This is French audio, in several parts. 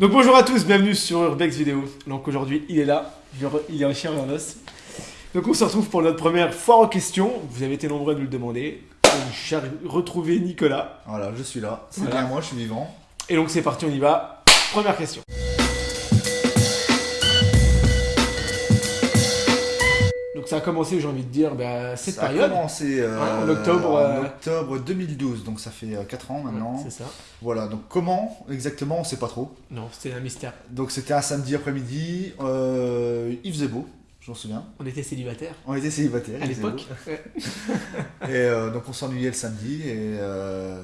Donc bonjour à tous, bienvenue sur Urbex Vidéo. Donc aujourd'hui il est là, il est en chair et en os. Donc on se retrouve pour notre première foire aux questions. Vous avez été nombreux à nous le demander. J'ai retrouvé Nicolas. Voilà, je suis là. C'est Voilà. bien moi, je suis vivant. Et donc c'est parti, on y va. Première question. Ça a commencé, j'ai envie de dire, bah, cette ça période. a commencé euh, Ouais, en octobre, en euh, octobre 2012, donc ça fait 4 ans maintenant. Ouais, c'est ça. voilà, donc comment exactement, on sait pas trop. Non, c'était un mystère. Donc c'était un samedi après-midi, euh, il faisait beau, je m'en souviens. On était célibataires On était célibataires. à l'époque. Et euh, donc on s'ennuyait le samedi et euh,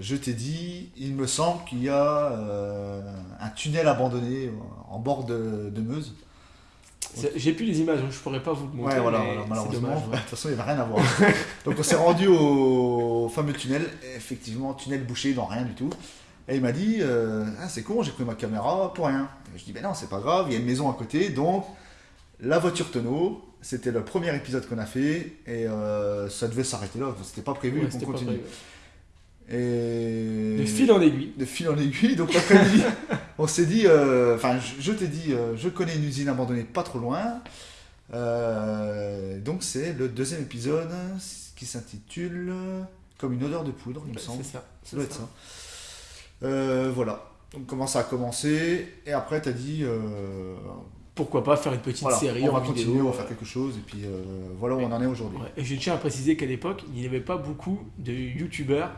je t'ai dit, il me semble qu'il y a euh, un tunnel abandonné en bord de, de Meuse. J'ai plus les images, donc je pourrais pas vous le montrer. Ouais, voilà, malheureusement. De toute façon, il n'y avait rien à voir. Donc, on s'est rendu au fameux tunnel. Effectivement, tunnel bouché dans rien du tout. Et il m'a dit euh, Ah, c'est con, j'ai pris ma caméra pour rien. Et je dis Ben non, c'est pas grave, il y a une maison à côté. Donc, la voiture tonneau, c'était le premier épisode qu'on a fait. Et euh, ça devait s'arrêter là. C'était pas prévu Ouais, qu'on pas continue. prévu. Et. De fil en aiguille. de fil en aiguille. Donc l'après-midi, on s'est dit, euh, enfin, je, je t'ai dit, euh, je connais une usine abandonnée pas trop loin. Euh, donc c'est le deuxième épisode qui s'intitule Comme une odeur de poudre, il me semble. C'est ça. Ça doit être ça. Voilà. Donc comment ça a commencé? Et après, tu as dit, Pourquoi pas faire une petite voilà, série on va en continuer, vidéo, on va faire quelque chose. Et puis voilà où on en est aujourd'hui. Ouais, Et je tiens à préciser qu'à l'époque, il n'y avait pas beaucoup de youtubeurs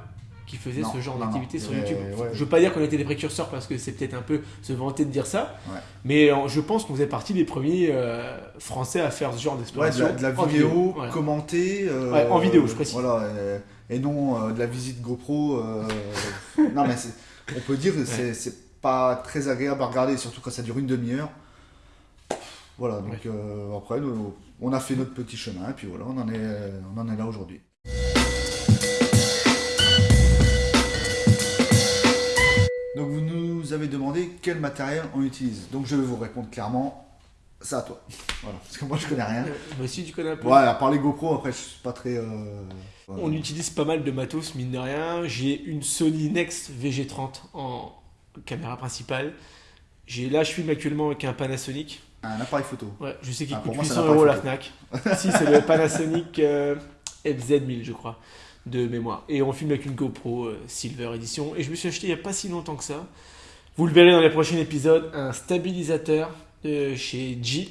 qui faisaient Non, ce genre d'activité sur YouTube. ouais. Je veux pas dire qu'on était des précurseurs parce que c'est peut-être un peu se vanter de dire ça, Ouais. mais euh, je pense qu'on faisait partie des premiers euh, Français à faire ce genre Ouais, de d'exploration. la, de la en vidéo, voilà. commentée. euh, Ouais, en vidéo, je précise. Voilà, et, et non euh, de la visite GoPro. non, mais on peut dire que c'est pas très agréable à regarder, surtout quand ça dure une demi-heure. Voilà, donc Ouais. après, nous, on a fait notre petit chemin, et puis voilà, on en est, on en est là aujourd'hui. Donc vous nous avez demandé quel matériel on utilise. Donc je vais vous répondre clairement, c'est à toi. Voilà, parce que moi je connais rien. Moi aussi, tu connais un peu. Ouais, à part les GoPro, après, je suis pas très. euh, voilà. On utilise pas mal de matos, mine de rien. J'ai une Sony Next VG30 en caméra principale. J'ai là, je filme actuellement avec un Panasonic. Un appareil photo. Ouais, je sais qu'il Ah, coûte moi, c'est 800 l'appareil euros la. Fnac. si, c'est le Panasonic euh, FZ1000, je crois, de mémoire. Et on filme avec une GoPro euh, Silver Edition. Et je me suis acheté il n'y a pas si longtemps que ça. Vous le verrez dans les prochains épisodes, un stabilisateur de chez G.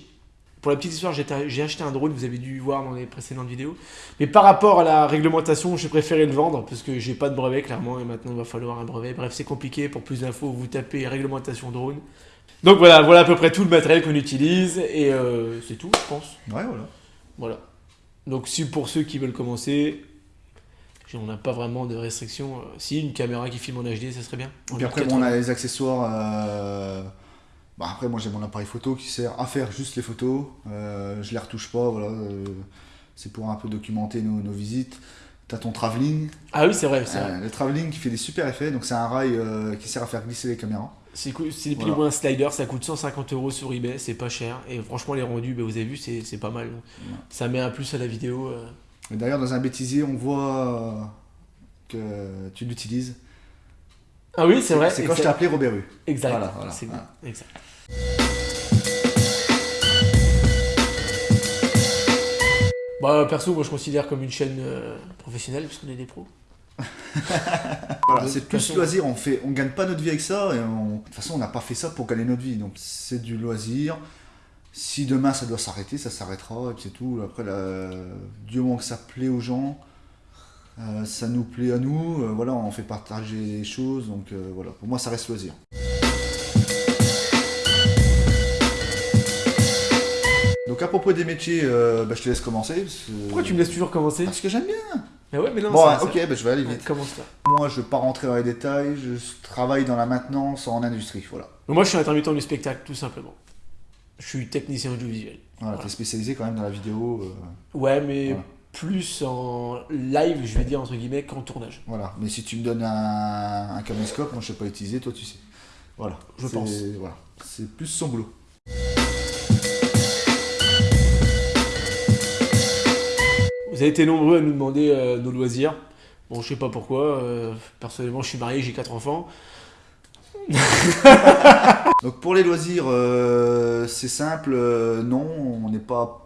Pour la petite histoire, j'ai acheté un drone, vous avez dû voir dans les précédentes vidéos. Mais par rapport à la réglementation, j'ai préféré le vendre parce que j'ai pas de brevet clairement et maintenant il va falloir un brevet. Bref, c'est compliqué. Pour plus d'infos, vous tapez réglementation drone. Donc voilà, voilà à peu près tout le matériel qu'on utilise et euh, c'est tout, je pense. Ouais, voilà. Voilà. Donc si pour ceux qui veulent commencer, on n'a pas vraiment de restrictions. euh, si une caméra qui filme en HD, ça serait bien. Et puis après, 1080. bon, on a les accessoires. euh, Bah, après, moi j'ai mon appareil photo qui sert à faire juste les photos. Euh, je les retouche pas, voilà. C'est pour un peu documenter nos, nos visites. T'as ton travelling. Ah oui, c'est vrai, c'est vrai. Le travelling qui fait des super effets. Donc c'est un rail qui sert à faire glisser les caméras. C'est cool, c'est Voilà. plus ou moins un slider, ça coûte 150 euros sur eBay, c'est pas cher. Et franchement, les rendus, bah, vous avez vu, c'est pas mal. Ça met un plus à la vidéo. euh. D'ailleurs, dans un bêtisier, on voit que tu l'utilises. Ah oui, c'est vrai. C'est quand je t'ai appelé Robert Rue. Exact. Voilà, voilà, c'est voilà. exact. Bah, perso, moi je considère comme une chaîne euh, professionnelle parce qu'on est des pros. Voilà, c'est plus façon- loisir, on fait, on gagne pas notre vie avec ça, et on- de toute façon on n'a pas fait ça pour gagner notre vie, donc c'est du loisir. Si demain ça doit s'arrêter, ça s'arrêtera, et puis c'est tout. Après, la- du moment que ça plaît aux gens, euh, ça nous plaît à nous, euh, voilà, on fait partager les choses, donc euh, voilà, pour moi ça reste loisir. Donc à propos des métiers, bah, je te laisse commencer. Parce que, Pourquoi tu me laisses toujours commencer? Parce que j'aime bien. Mais ouais, mais non, Bon, ouais, ok, bah, je vais aller vite. Commence là. Moi, je ne vais pas rentrer dans les détails, je travaille dans la maintenance en industrie, voilà. Donc, moi je suis intermittent du spectacle, tout simplement. Je suis technicien audiovisuel. Voilà, Voilà. t'es spécialisé quand même dans la vidéo. euh, Ouais, mais Voilà. plus en live, je vais dire entre guillemets, qu'en tournage. voilà. Mais si tu me donnes un, un caméscope, moi je sais pas utiliser, toi tu sais. Voilà. Je pense. Voilà. C'est plus son boulot. Vous avez été nombreux à nous demander euh, nos loisirs. Bon, je sais pas pourquoi. euh, personnellement, je suis marié, j'ai quatre enfants. Donc pour les loisirs, euh, c'est simple, euh, non, on n'est pas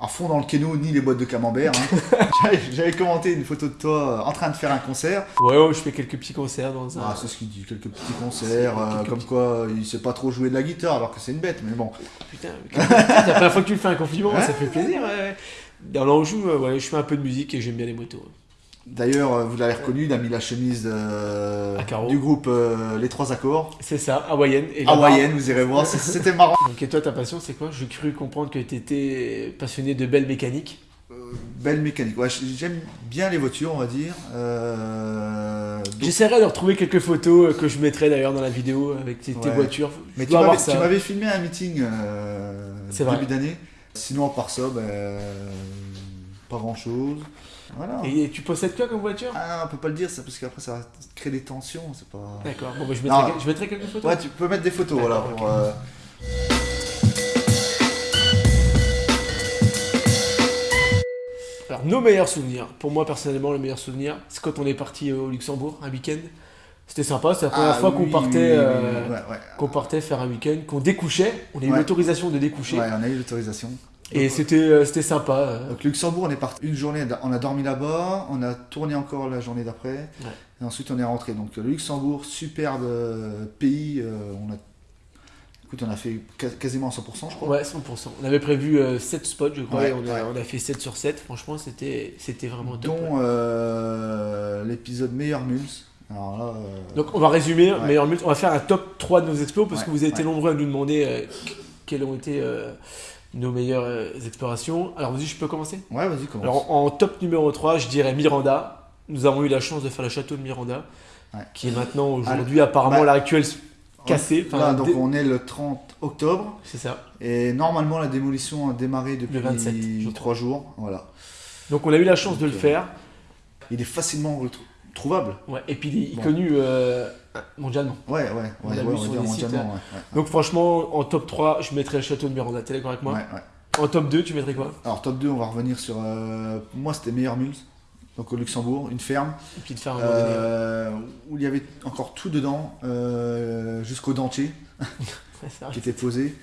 à fond dans le kéno ni les boîtes de camembert. hein. J'avais- commenté une photo de toi euh, en train de faire un concert. Ouais, ouais, je fais quelques petits concerts dans un. Ah, c'est ce qu'il dit, quelques petits concerts, euh, Quelques comme petits- quoi il sait pas trop jouer de la guitare alors que c'est une bête, mais bon. Putain, c'est la première fois que tu me fais un compliment, Ouais. ça fait plaisir. Ouais, ouais. Dans l'Anjou, euh, ouais, je fais un peu de musique et j'aime bien les motos. D'ailleurs, euh, vous l'avez reconnu, il a mis la chemise euh, du groupe euh, Les Trois Accords. C'est ça, hawaïenne. Et Hawaïenne, vous irez voir, c'était marrant. Donc, et toi, ta passion, c'est quoi? J'ai cru comprendre que tu étais passionné de belles mécaniques. Euh, belle mécanique. Ouais, j'aime bien les voitures, on va dire. Euh, donc- J'essaierai de retrouver quelques photos que je mettrai d'ailleurs dans la vidéo avec tes, tes Ouais. voitures. Mais tu avoir m'avais, tu ça. m'avais filmé un meeting début d'année. Sinon, à part ça, ben, pas grand chose. Voilà. Et tu possèdes quoi comme voiture? Ah, on peut pas le dire, ça, parce qu'après ça crée des tensions, c'est pas. D'accord, bon, bah, je, Non. mettrai, je mettrai quelques photos. Ouais, tu peux mettre des photos, voilà. Euh, Alors, nos meilleurs souvenirs. Pour moi, personnellement, le meilleur souvenir, c'est quand on est parti au Luxembourg, un week-end. C'était sympa, c'est la première ah, fois oui, qu'on partait, oui, oui, euh, ouais, ouais. qu'on partait faire un week-end, qu'on découchait. On a eu Ouais. l'autorisation de découcher. Ouais, on a eu l'autorisation. Et c'était euh, c'était sympa. euh. Donc Luxembourg, on est parti une journée, on a dormi là-bas, on a tourné encore la journée d'après, Ouais. et ensuite on est rentré. Donc le Luxembourg, superbe euh, pays, euh, on a, écoute, on a fait quasiment à 100%, je crois. Ouais, 100%. On avait prévu 7 spots, je crois, Ouais, et on a, ouais. on a fait 7 sur 7. Franchement, c'était c'était vraiment top. Dont euh, l'épisode meilleur Mules. Alors là, euh, Donc, on va résumer. Ouais. Meilleur mute. On va faire un top 3 de nos explos parce que vous avez été nombreux à nous demander euh, quelles ont été euh, nos meilleures euh, explorations. Alors, vas-y, je peux commencer? Ouais, vas-y, commence. Alors, en top numéro 3, je dirais Miranda. Nous avons eu la chance de faire le château de Miranda, Ouais. qui est maintenant, aujourd'hui, apparemment, bah, l'heure actuelle cassé. Enfin, Là, donc dé- on est le 30 octobre, C'est ça. et normalement la démolition a démarré depuis Le 27, je 3 jours. Voilà. Donc, on a eu la chance de le euh, faire. Il est facilement retrou- trouvable. Ouais. Et puis, il est Bon. connu euh, mondialement. Ouais, ouais, ouais, On ouais, on sites, mondialement, ouais, Donc, franchement, en top 3, je mettrais le château de Miranda. T'es d'accord avec moi. En top 2, tu mettrais quoi Alors top 2, on va revenir sur... euh, moi, c'était Meilleur Mules, donc au Luxembourg, une ferme, Et puis de faire un moment donné. euh, où il y avait encore tout dedans, euh, jusqu'au dentier qui était posé.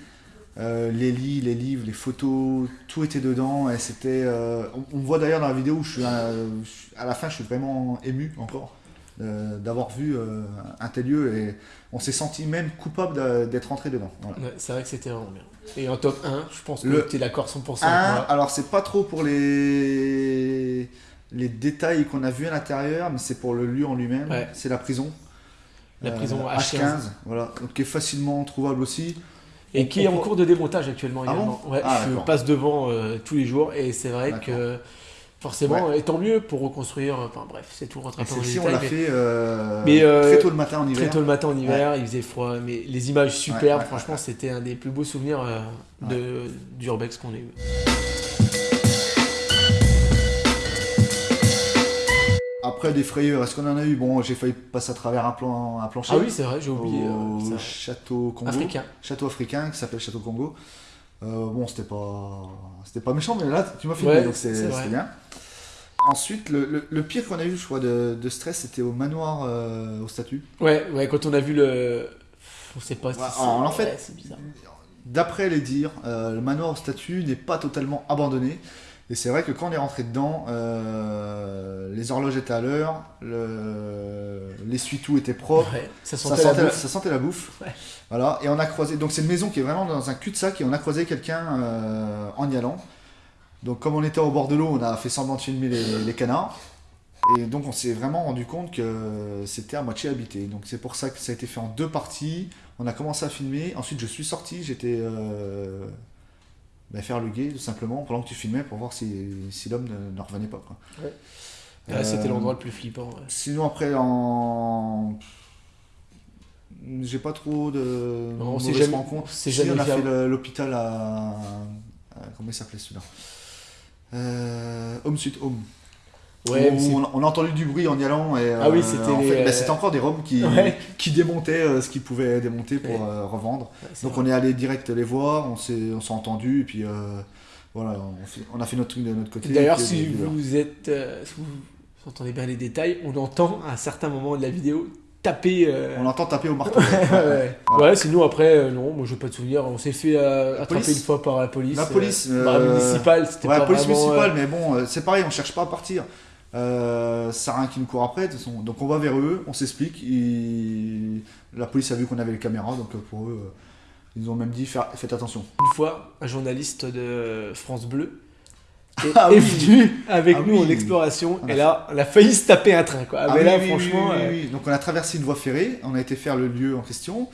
Euh, les lits, les livres, les photos, tout était dedans. Et c'était. euh, on, on voit d'ailleurs dans la vidéo où je suis, à, la fin, je suis vraiment ému encore euh, d'avoir vu un tel lieu et on s'est senti même coupable d'être rentré dedans. Voilà. Ouais, c'est vrai que c'était vraiment bien. Et en top 1, je pense que Le tu es d'accord 100% avec Un, moi. alors c'est pas trop pour les les détails qu'on a vus à l'intérieur, mais c'est pour le lieu en lui-même. Ouais. C'est la prison. La prison Euh, H15. voilà, donc qui est facilement trouvable aussi. Et qui est en cours de démontage actuellement Ah également. ouais, Ah, je passe devant euh, tous les jours et c'est vrai que forcément, et tant mieux pour reconstruire. Enfin bref, c'est tout, pas dans les on l'a fait euh, Mais, euh, très tôt le matin en hiver. Très tôt le matin en hiver, il faisait froid, mais les images superbes, franchement, c'était un des plus beaux souvenirs euh, d'Urbex qu'on a eu. Après des frayeurs, est-ce qu'on en a eu? Bon, j'ai failli passer à travers un, plan, un plancher. Ah oui, c'est vrai, j'ai oublié. au euh, vrai. château Congo. Africain. Château africain qui s'appelle Château Congo. Euh, bon, c'était pas, c'était pas méchant, mais là, tu m'as filmé, Ouais, donc c'est, bien. Ensuite, le, le- le pire qu'on a eu, je crois, de, de stress, c'était au manoir euh, au statut. Ouais, ouais, quand on a vu le. On sait pas si Ouais, en fait- ouais. D'après les dires, euh, le manoir au statut n'est pas totalement abandonné. Et c'est vrai que quand on est rentré dedans, euh, les horloges étaient à l'heure, le... l'essuie-tout était propre, Ouais, ça ça sentait, la bouffe. ça sentait la bouffe. Ouais. Voilà, et on a croisé. Donc c'est une maison qui est vraiment dans un cul-de-sac et on a croisé quelqu'un euh, en y allant. Donc comme on était au bord de l'eau, on a fait semblant de filmer les, les canards. Et donc on s'est vraiment rendu compte que c'était à moitié habité. Donc c'est pour ça que ça a été fait en deux parties. On a commencé à filmer. Ensuite je suis sorti, j'étais euh, ben, faire le guet tout simplement pendant que tu filmais pour voir si, si l'homme ne, ne revenait pas. Quoi. Ouais. Ah, c'était Euh, l'endroit le plus flippant. ouais. Sinon après en j'ai pas trop de Non, on s'est mauvaises jamais- Si, jamais on a fait l'hôpital à, à- comment il s'appelait celui-là? Euh, Home Sweet Home. Ouais, on, on a entendu du bruit en y allant et Ah oui, euh, c'était en les, fait, bah, euh, c'était encore des Roms qui, Ouais. qui démontaient euh, ce qu'ils pouvaient démonter pour Ouais. revendre. Donc vrai. on est allé direct les voir, on s'est entendu et puis voilà, on, fait- on a fait notre truc de notre côté. D'ailleurs, si vous êtes, euh, si vous entendez bien les détails, on entend à un certain moment de la vidéo taper. euh, On l'entend taper au marteau. ouais. Voilà. Ouais, sinon après, euh, non, moi j'ai pas de souvenir. On s'est fait La attraper police une fois par la police. La police, bah, euh, municipale, c'était Ouais, pas police vraiment, municipale, mais bon, c'est pareil, on cherche pas à partir. Euh, ça rien qui nous court après, de toute façon. donc on va vers eux, on s'explique. La police a vu qu'on avait les caméras, donc euh, pour eux, euh, ils nous ont même dit faire- faites attention. Une fois, un journaliste de France Bleu est, Ah est oui. venu avec Ah nous en exploration. On et là, on a failli se taper un train. Quoi. Ah, mais oui, là, franchement. euh. Donc on a traversé une voie ferrée, on a été faire le lieu en question,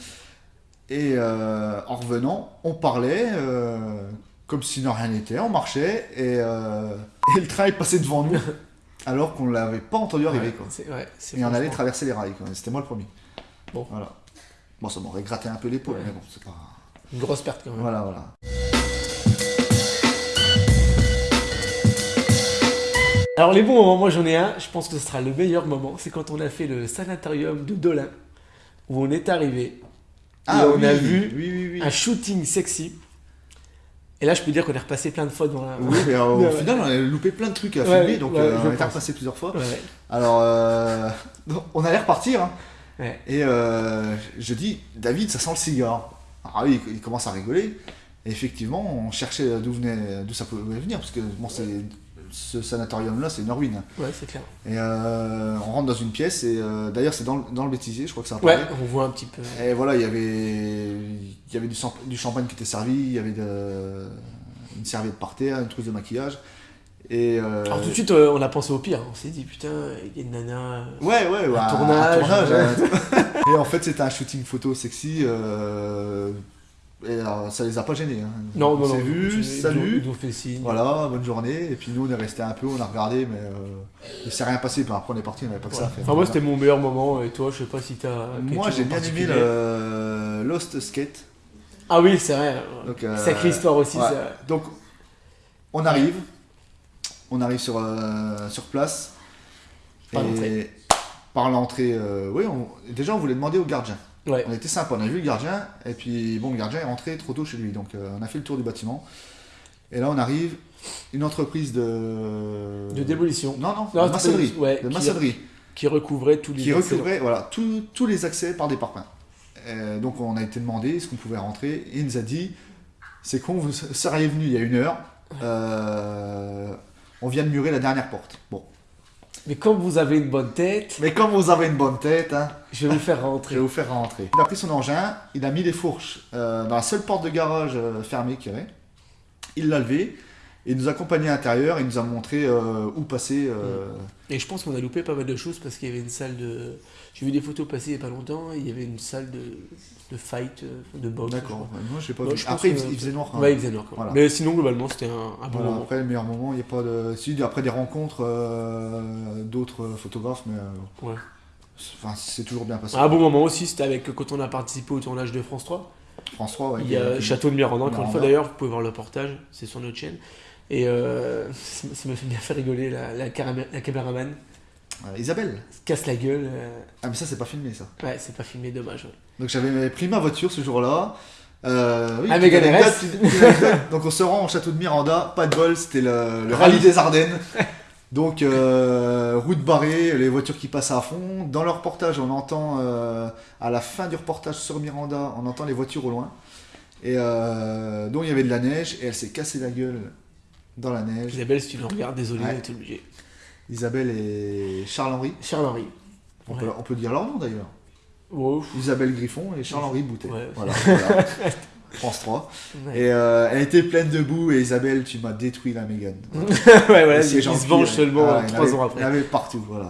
et euh, en revenant, on parlait comme si de rien n'était, on marchait, et, et le train est passé devant nous, alors qu'on l'avait pas entendu arriver. Quoi. ouais, Et on allait traverser les rails, c'était moi le premier. Bon. Voilà. Bon, ça m'aurait gratté un peu l'épaule, Ouais. mais bon, c'est pas. Une grosse perte quand même. Voilà, voilà. Alors les bons moments, moi j'en ai un, je pense que ce sera le meilleur moment, c'est quand on a fait le sanatorium de Dolin, où on est arrivé, Ah, on oui, a vu Oui, oui, oui. un shooting sexy, et là je peux dire qu'on est repassé plein de fois dans la... Oui, mais euh, au Ouais. final, on a loupé plein de trucs à Ouais, filmer, donc ouais, euh, on est repassé plusieurs fois. Alors, euh, on allait repartir, hein. Et euh, je dis, David, ça sent le cigare. Ah oui, il commence à rigoler. Et effectivement, on cherchait d'où venait, d'où ça pouvait venir, parce que bon, c'est, ce sanatorium-là, c'est une ruine. Ouais, c'est clair. Et euh, on rentre dans une pièce, et euh, d'ailleurs, c'est dans, le- dans le bêtisier, je crois que ça Ouais, apparaît. on voit un petit peu... Et voilà, il y avait, il y avait du, champ- du champagne qui était servi, il y avait de- une serviette par terre, une trousse de maquillage. Et euh, Alors tout de suite, on a pensé au pire, on s'est dit, putain, il y a une nana... Ouais, ouais, ouais, Un tournage, ouais. hein. et en fait, c'était un shooting photo sexy. euh, et alors, ça les a pas gênés. hein. Non, on non, s'est vu, salut. Ils nous ont fait signe. Voilà, bonne journée. Et puis nous, on est resté un peu, on a regardé, mais euh, il s'est rien passé. Puis après, on est parti, on n'avait pas que ça à faire. Enfin moi c'était mon meilleur moment, et toi je sais pas si t'as... Moi, j'ai en bien aimé le Lost Skate. Ah oui, c'est vrai. Donc, euh, Sacrée histoire aussi, ouais. Donc, on arrive. On arrive sur, euh, sur place. Par l'entrée. par l'entrée, euh, oui, on- déjà, on voulait demander au gardien. Ouais. On était sympa, on a vu le gardien, et puis bon, le gardien est rentré trop tôt chez lui, donc euh, on a fait le tour du bâtiment. Et là, on arrive, une entreprise de. De démolition. Non, non, Non, de maçonnerie. ouais, de qui- maçonnerie. Qui recouvrait tous les Qui accès. recouvrait voilà, tous- tous les accès par des parpaings. Donc, on a été demandé est-ce qu'on pouvait rentrer, et il nous a dit c'est con, vous seriez venu il y a une heure, euh, on vient de murer la dernière porte. Bon. Mais comme vous avez une bonne tête, Mais comme vous avez une bonne tête, hein, je vais vous faire Je rentrer. vais vous faire rentrer. Il a pris son engin, il a mis les fourches euh, dans la seule porte de garage euh, fermée qu'il y avait. Il l'a levé, et il nous a accompagnés à l'intérieur, il nous a montré euh, où passer. euh, Et je pense qu'on a loupé pas mal de choses parce qu'il y avait une salle de. J'ai vu des photos passer il y a pas longtemps, il y avait une salle de, de fight, euh, de boxe. D'accord, moi j'ai pas vu. Après, il, que- il faisait noir. crois. Ouais, il faisait noir. Voilà. Mais sinon, globalement, c'était un, un bon Voilà, moment. après, le meilleur moment, il n'y a pas de. Si, après des rencontres euh, d'autres photographes, mais. Ouais. c'est- Enfin, c'est toujours bien passé. Un bon moment aussi, c'était avec quand on a participé au tournage de France 3. François, ouais, Il y a Château de Miranda, encore une fois d'ailleurs, vous pouvez voir le portage, c'est sur notre chaîne. Et euh, ça m'a fait bien fait rigoler, la, la, la caméraman euh, Isabelle. se casse la gueule. euh, Ah, mais ça, c'est pas filmé, ça. Ouais, c'est pas filmé, dommage. ouais. Donc j'avais pris ma voiture ce jour-là. Euh, oui, Ah, petite Mégane anecdote, RS. petite- petite anecdote. Donc on se rend au château de Miranda, pas de bol, c'était le, le rallye des Ardennes. Donc euh, route barrée, les voitures qui passent à fond. Dans le reportage, on entend euh, à la fin du reportage sur Miranda, on entend les voitures au loin. Et euh, donc il y avait de la neige et elle s'est cassée la gueule dans la neige. Isabelle, si tu nous regardes, désolé, Ouais. t'es obligé. Isabelle et Charles-Henri. Charles-Henri. On, Ouais. peut, on peut dire leur nom d'ailleurs. Wow. Isabelle Griffon et Charles-Henri Boutet. Ouais. Voilà, voilà. France 3. Ouais. Et euh, elle était pleine de boue et Isabelle, tu m'as détruit la Mégane. Voilà. ouais, voilà, il, se venge seulement Ah, avait- ans Il y après. avait partout, voilà.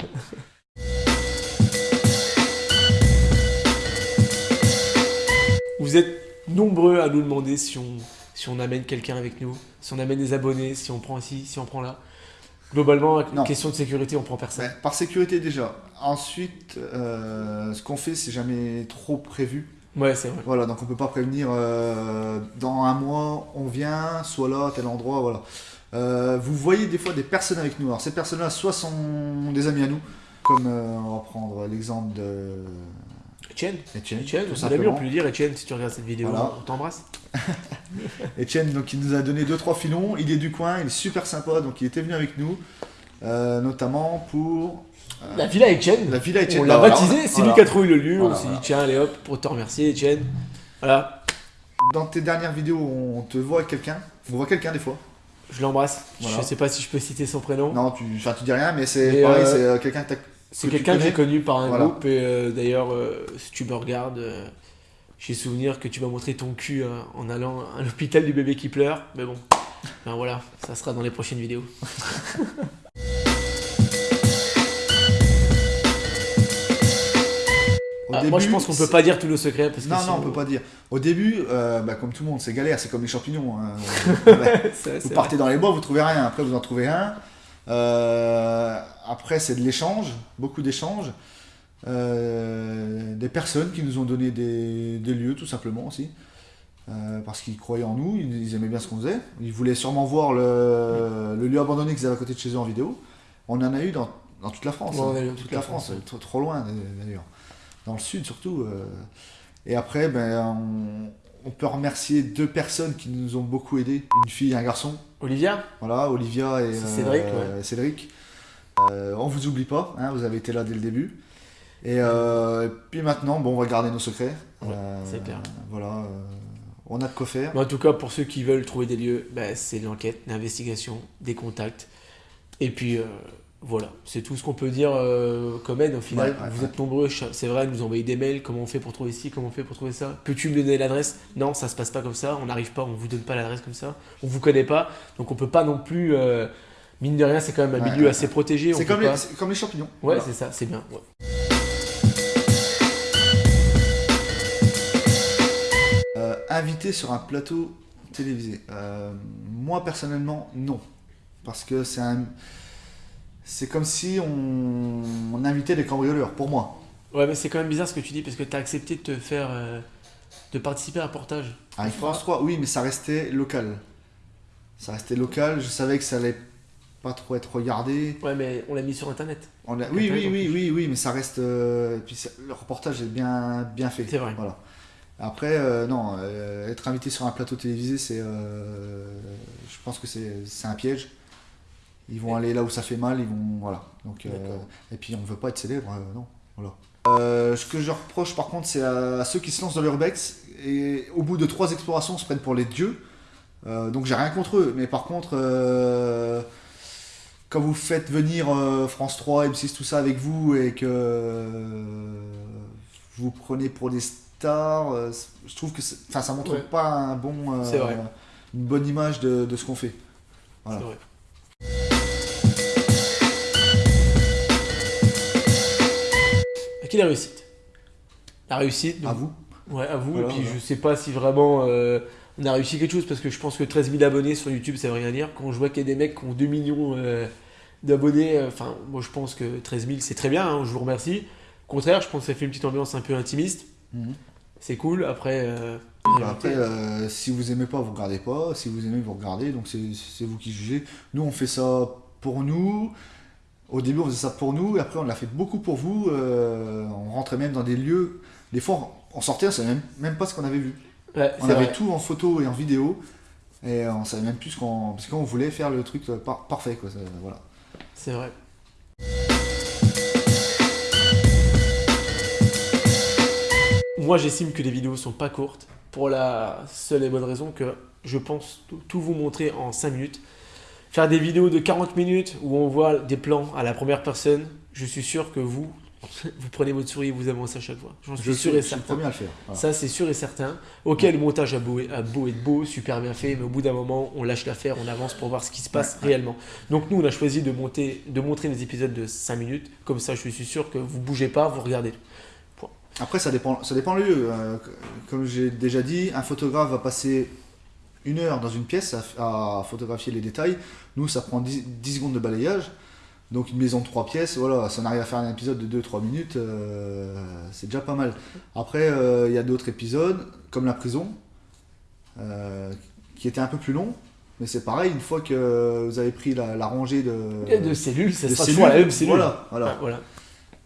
Vous êtes nombreux à nous demander si on, si on amène quelqu'un avec nous, si on amène des abonnés, si on prend ici, si on prend là. Globalement, Non. question de sécurité, on prend personne. Par sécurité déjà. Ensuite, euh, ce qu'on fait, c'est jamais trop prévu. Ouais, c'est vrai. Voilà, donc on peut pas prévenir euh, dans un mois, on vient, soit là, tel endroit, voilà. Euh, vous voyez des fois des personnes avec nous. Alors ces personnes-là, soit sont des amis à nous, comme on va prendre l'exemple de Etienne, Etienne, Etienne, tout simplement. peut lui dire, Etienne, si tu regardes cette vidéo, Voilà. on t'embrasse. Etienne, donc il nous a donné deux trois filons. Il est du coin, il est super sympa, donc il était venu avec nous. euh, notamment pour euh, La Villa Etienne. la Villa Etienne. On l'a Bah, baptisé, c'est voilà. lui qui a trouvé le lieu. Voilà, on s'est dit, tiens, allez hop, pour te remercier, Etienne. Voilà, Dans tes dernières vidéos, on te voit avec quelqu'un? On voit quelqu'un des fois? je l'embrasse. Je sais pas si je peux citer son prénom. Non, tu, enfin, tu dis rien, mais c'est pareil, euh, c'est quelqu'un que. C'est que quelqu'un que j'ai connu par un Voilà. groupe. Et euh, d'ailleurs, euh, si tu me regardes, euh, j'ai souvenir que tu m'as montré ton cul euh, en allant à l'hôpital du bébé qui pleure. Mais bon, ben voilà, ça sera dans les prochaines vidéos. Au Ah, début, moi, je pense qu'on peut pas dire tous nos secrets. Parce que Non, non, on peut pas dire. Au début, euh, bah, comme tout le monde, c'est galère, c'est comme les champignons. hein. Vous partez dans les bois, vous trouvez rien. Après, vous en trouvez un. Euh, après, c'est de l'échange, beaucoup d'échanges. Euh, des personnes qui nous ont donné des, des lieux, tout simplement aussi. Euh, parce qu'ils croyaient en nous, ils, ils aimaient bien ce qu'on faisait. Ils voulaient sûrement voir le, le lieu abandonné qu'ils avaient à côté de chez eux en vidéo. On en a eu dans, dans toute la France. Ouais, hein. toute, toute la la France, France, trop, trop loin d'ailleurs. Dans le sud surtout. Et après, ben, on, on peut remercier deux personnes qui nous ont beaucoup aidés. Une fille et un garçon. Olivia Voilà, Olivia et C'est euh, Cédric, ouais. Cédric. Euh, on vous oublie pas, hein, vous avez été là dès le début. Et, euh, et puis maintenant, bon, on va garder nos secrets. Ouais, Euh, c'est clair. Voilà, euh, on a de quoi faire. En tout cas, pour ceux qui veulent trouver des lieux, bah, c'est l'enquête, l'investigation, des contacts. Et puis, voilà, c'est tout ce qu'on peut dire euh, comme aide au final. Ouais, ouais, vous ouais. êtes nombreux, c'est vrai, nous envoyer des mails, comment on fait pour trouver ci, comment on fait pour trouver ça. Peux-tu me donner l'adresse? Non, ça se passe pas comme ça, on n'arrive pas, on vous donne pas l'adresse comme ça, on vous connaît pas, donc on peut pas non plus. euh, mine de rien, c'est quand même un milieu assez protégé. C'est comme, les- pas- c'est comme les champignons. Ouais, Voilà. c'est ça, c'est bien. Euh, invité sur un plateau télévisé. Euh, moi personnellement, non. Parce que c'est un. C'est comme si on, on invitait des cambrioleurs, pour moi. Ouais, mais c'est quand même bizarre ce que tu dis parce que tu as accepté de te faire. euh, de participer à un reportage. Avec Je crois. France 3, oui, mais ça restait local. Ça restait local, je savais que ça allait pas trop être regardé. Ouais, mais on l'a mis sur internet. On a- Oui, oui, Internet, oui, oui, oui, mais ça reste. euh, et puis ça- le reportage est bien, bien fait. C'est vrai. Voilà. Après, euh, non, euh, être invité sur un plateau télévisé, c'est. euh, je pense que c'est c'est un piège. Ils vont aller là où ça fait mal, ils vont. Voilà. Donc, euh, et puis on veut pas être célèbre, euh, non. Voilà. Euh, ce que je reproche par contre, c'est à, ceux qui se lancent dans l'urbex et au bout de trois explorations se prennent pour les dieux. Euh, donc j'ai rien contre eux, mais par contre, euh, quand vous faites venir France 3, M6, tout ça avec vous et que vous prenez pour des stars, je trouve que ça montre Ouais. pas un bon, une bonne image de, de ce qu'on fait. Voilà. À qui la réussite? La réussite, donc, À vous Ouais, à vous. Voilà, et puis voilà. je sais pas si vraiment euh, on a réussi quelque chose parce que je pense que 13 000 abonnés sur YouTube ça veut rien dire. Quand je vois qu'il y a des mecs qui ont 2 millions euh, d'abonnés, euh, enfin, moi je pense que 13 000 c'est très bien, hein, je vous remercie. Au contraire, je pense que ça fait une petite ambiance un peu intimiste. Mhm. C'est cool. Après, Bah, après, euh, si vous aimez pas, vous regardez pas. Si vous aimez, vous regardez. Donc c'est vous qui jugez. Nous, on fait ça pour nous. Au début, on faisait ça pour nous. Et après, on l'a fait beaucoup pour vous. Euh, on rentrait même dans des lieux. Des fois, on sortait, on savait même, même pas ce qu'on avait vu. ouais, On avait vrai. tout en photo et en vidéo. Et on savait même plus ce qu'on. Parce qu'on voulait faire le truc euh, par- parfait. Quoi. Ça, Voilà. C'est vrai. Moi, j'estime que les vidéos sont pas courtes pour la seule et bonne raison que je pense tout, vous montrer en 5 minutes. Faire des vidéos de 40 minutes où on voit des plans à la première personne, je suis sûr que vous, vous prenez votre souris et vous avancez à chaque fois. J'en suis Je sûr suis, et certain. faire. Voilà. Ça, c'est sûr et certain. Ok, le montage a beau, a beau être beau, super bien fait, mais au bout d'un moment, on lâche l'affaire, on avance pour voir ce qui se passe ouais. réellement. Donc, nous, on a choisi de, monter, de montrer des épisodes de 5 minutes. Comme ça, je suis sûr que vous bougez pas, vous regardez. Après, ça dépend, ça dépend le lieu. Euh, comme j'ai déjà dit, un photographe va passer une heure dans une pièce à, à photographier les détails. Nous, ça prend 10, 10 secondes de balayage. Donc une maison de 3 pièces, voilà, si on arrive à faire un épisode de 2-3 minutes, euh, c'est déjà pas mal. Après, euh, il y a d'autres épisodes, comme la prison, euh, qui était un peu plus long. Mais c'est pareil, une fois que vous avez pris la, la rangée de, cellules, ça de sera cellules, toujours la même cellule. Voilà, voilà. Ah, voilà.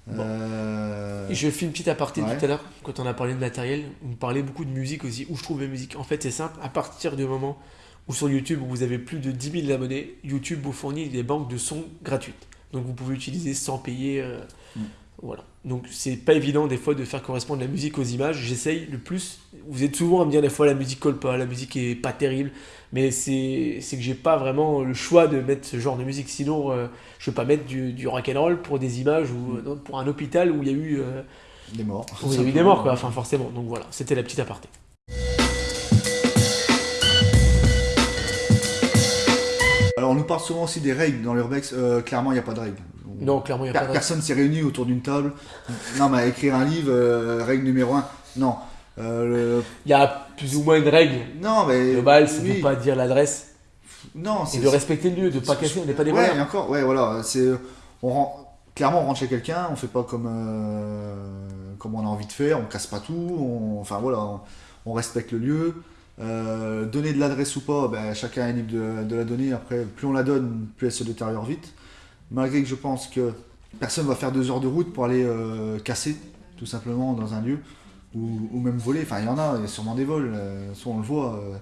Bon. Euh, je fais une petite aparté Ouais. tout à l'heure, quand on a parlé de matériel, on parlait beaucoup de musique aussi, où je trouve la musique. En fait, c'est simple, à partir du moment ou sur YouTube où vous avez plus de 10 000 abonnés, YouTube vous fournit des banques de sons gratuites. Donc vous pouvez utiliser sans payer. euh, Mm. Voilà. Donc c'est pas évident des fois de faire correspondre la musique aux images. J'essaye le plus. Vous êtes souvent à me dire des fois la musique colle pas, la musique est pas terrible. Mais c'est que j'ai pas vraiment le choix de mettre ce genre de musique. Sinon, euh, je vais pas mettre du, du rock and roll pour des images ou euh, non, pour un hôpital où il y a eu, euh, Des morts. où il y a eu des morts, quoi. Enfin, forcément. Donc voilà, c'était la petite aparté. Alors, on nous parle souvent aussi des règles dans l'urbex. Euh, clairement, il n'y a pas de règles. On- Non, clairement, il y a Per- pas de. Personne s'est réuni autour d'une table. Non, mais à écrire un livre, euh, règle numéro un. Non. Euh, le- Il y a plus ou moins une règle Non, mais. globale, c'est oui. de pas dire l'adresse Non, et c'est. de respecter le lieu, de pas casser, on n'est pas des Ouais, et encore, ouais, voilà. C'est, on rend, clairement, on rentre chez quelqu'un, on fait pas comme, euh, comme on a envie de faire, on casse pas tout, on, enfin voilà, on, on respecte le lieu. Euh, donner de l'adresse ou pas, ben, chacun est libre de, de la donner. Après, plus on la donne, plus elle se détériore vite. Malgré que je pense que personne va faire deux heures de route pour aller casser, tout simplement, dans un lieu, ou, ou même voler. Enfin, il y en a, il y a sûrement des vols. euh, soit on le voit. euh,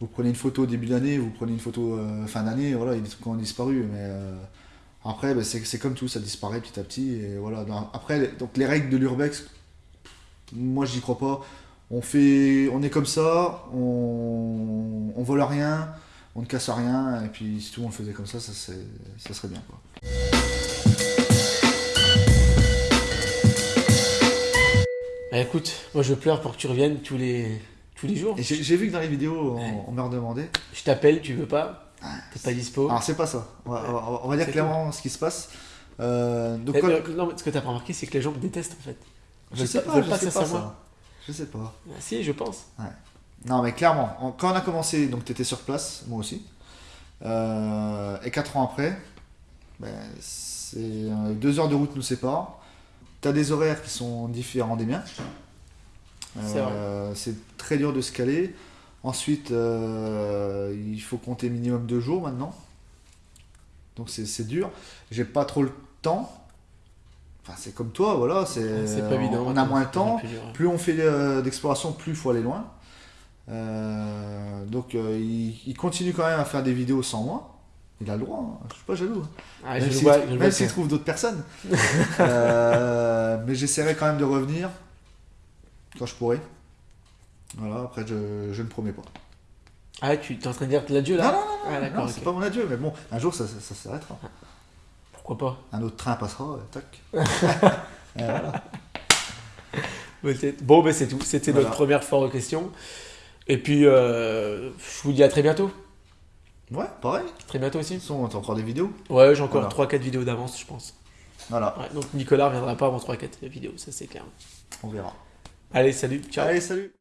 vous prenez une photo début d'année, vous prenez une photo euh, fin d'année, voilà, il y a des trucs qui ont disparu. Mais après, ben, c'est comme tout, ça disparaît petit à petit. Et voilà. Donc, après, donc les règles de l'urbex, moi j'y crois pas. On fait, on est comme ça, on, on vole rien, on ne casse rien, et puis si tout le monde faisait comme ça, ça, ça serait bien. Bah écoute, moi je pleure pour que tu reviennes tous les, tous les jours. J'ai vu que dans les vidéos, on, Ouais. on m'a redemandé. Je t'appelle, tu veux pas? T'es pas dispo? Alors c'est pas ça. On va, on va- on va dire clairement ce qui se passe. Euh, donc Eh, non, mais ce que t'as pas remarqué, c'est que les gens me détestent en fait. je sais pas- je pas sais pas ça. Je sais pas. Ah, si, je pense. Non, mais clairement, en- quand on a commencé, donc tu étais sur place, moi aussi. Euh, et 4 ans après, ben, c'est euh, deux heures de route nous séparent. Tu as des horaires qui sont différents des miens. C'est Euh, très dur de se caler. Ensuite, euh, il faut compter minimum deux jours maintenant. Donc c'est dur. J'ai pas trop le temps. Enfin, c'est comme toi, voilà. C'est C'est pas évident. On a moins de temps. Plus on fait euh, d'exploration, plus il faut aller loin. Euh, donc euh, il, il continue quand même à faire des vidéos sans moi. Il a le droit, hein. je suis pas jaloux. hein. Ah, même s'il trouve d'autres personnes. Euh, mais j'essaierai quand même de revenir quand je pourrai. Voilà, après je, je ne promets pas. Ah, tu es en train de dire l'adieu là Non, non, Ah, Non, d'accord, c'est pas mon adieu, mais bon, un jour ça, ça, ça s'arrêtera. Pourquoi pas Un autre train passera, euh, tac. Et voilà. Bon, ben c'est tout. C'était Voilà. notre première foire aux questions. Et puis, euh, je vous dis à très bientôt. Ouais, pareil. Très bientôt aussi. t'as encore des vidéos? Ouais, j'ai encore Voilà. 3-4 vidéos d'avance, je pense. Voilà, Ouais, donc Nicolas reviendra pas avant 3-4 vidéos, ça c'est clair. on verra. Allez, salut, ciao. Allez, salut.